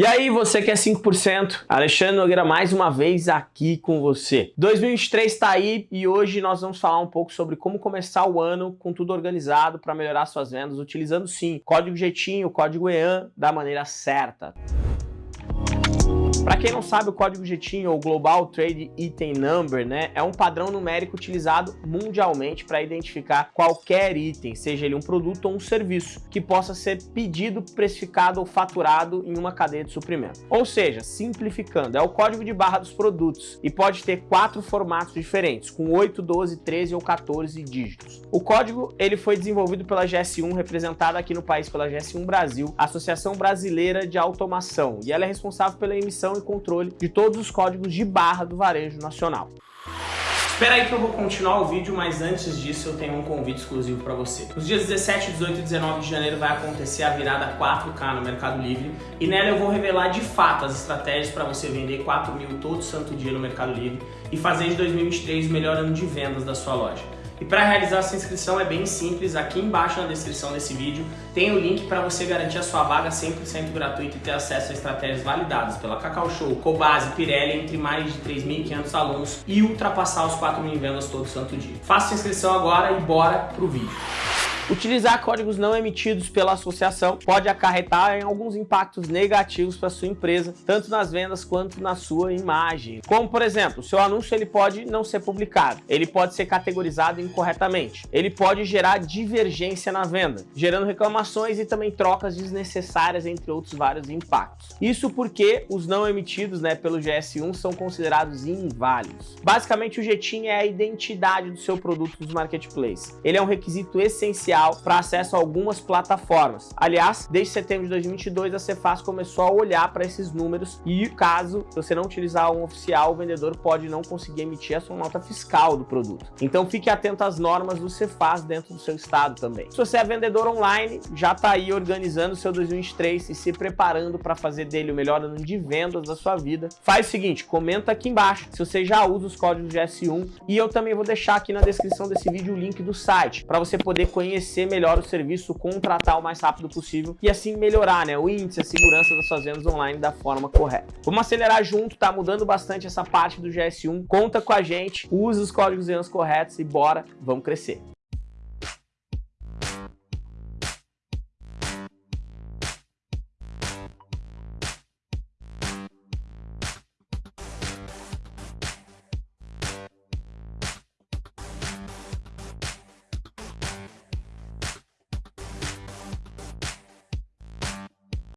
E aí, você que é 5%, Alexandre Nogueira mais uma vez aqui com você. 2023 está aí e hoje nós vamos falar um pouco sobre como começar o ano com tudo organizado para melhorar suas vendas, utilizando sim código Jeitinho, código EAN da maneira certa. Para quem não sabe, o código GTIN ou Global Trade Item Number né, é um padrão numérico utilizado mundialmente para identificar qualquer item, seja ele um produto ou um serviço, que possa ser pedido, precificado ou faturado em uma cadeia de suprimento. Ou seja, simplificando, é o código de barra dos produtos e pode ter quatro formatos diferentes, com 8, 12, 13 ou 14 dígitos. O código ele foi desenvolvido pela GS1, representada aqui no país pela GS1 Brasil, Associação Brasileira de Automação, e ela é responsável pela emissão e controle de todos os códigos de barra do varejo nacional. Espera aí que eu vou continuar o vídeo, mas antes disso eu tenho um convite exclusivo para você. Nos dias 17, 18 e 19 de janeiro vai acontecer a virada 4K no Mercado Livre e nela eu vou revelar de fato as estratégias para você vender 4 mil todo santo dia no Mercado Livre e fazer de 2023 o melhor ano de vendas da sua loja. E para realizar essa inscrição é bem simples, aqui embaixo na descrição desse vídeo tem o link para você garantir a sua vaga 100% gratuita e ter acesso a estratégias validadas pela Cacau Show, Cobase, Pirelli, entre mais de 3.500 alunos e ultrapassar os 4 mil vendas todo santo dia. Faça a inscrição agora e bora pro vídeo. Utilizar códigos não emitidos pela associação pode acarretar em alguns impactos negativos para sua empresa, tanto nas vendas quanto na sua imagem. Como, por exemplo, seu anúncio ele pode não ser publicado, ele pode ser categorizado incorretamente, ele pode gerar divergência na venda, gerando reclamações e também trocas desnecessárias, entre outros vários impactos. Isso porque os não emitidos né, pelo GS1 são considerados inválidos. Basicamente, o GTIN é a identidade do seu produto nos marketplaces. Ele é um requisito essencial para acesso a algumas plataformas. Aliás, desde setembro de 2022, a Cefaz começou a olhar para esses números e caso você não utilizar um oficial, o vendedor pode não conseguir emitir a sua nota fiscal do produto. Então fique atento às normas do Cefaz dentro do seu estado também. Se você é vendedor online, já está aí organizando o seu 2023 e se preparando para fazer dele o melhor ano de vendas da sua vida, faz o seguinte, comenta aqui embaixo se você já usa os códigos de S1 e eu também vou deixar aqui na descrição desse vídeo o link do site para você poder conhecer conhecer melhor o serviço, contratar o mais rápido possível e assim melhorar né, o índice, a segurança das suas vendas online da forma correta. Vamos acelerar junto, tá mudando bastante essa parte do GS1. Conta com a gente, usa os códigos de corretos e bora, vamos crescer.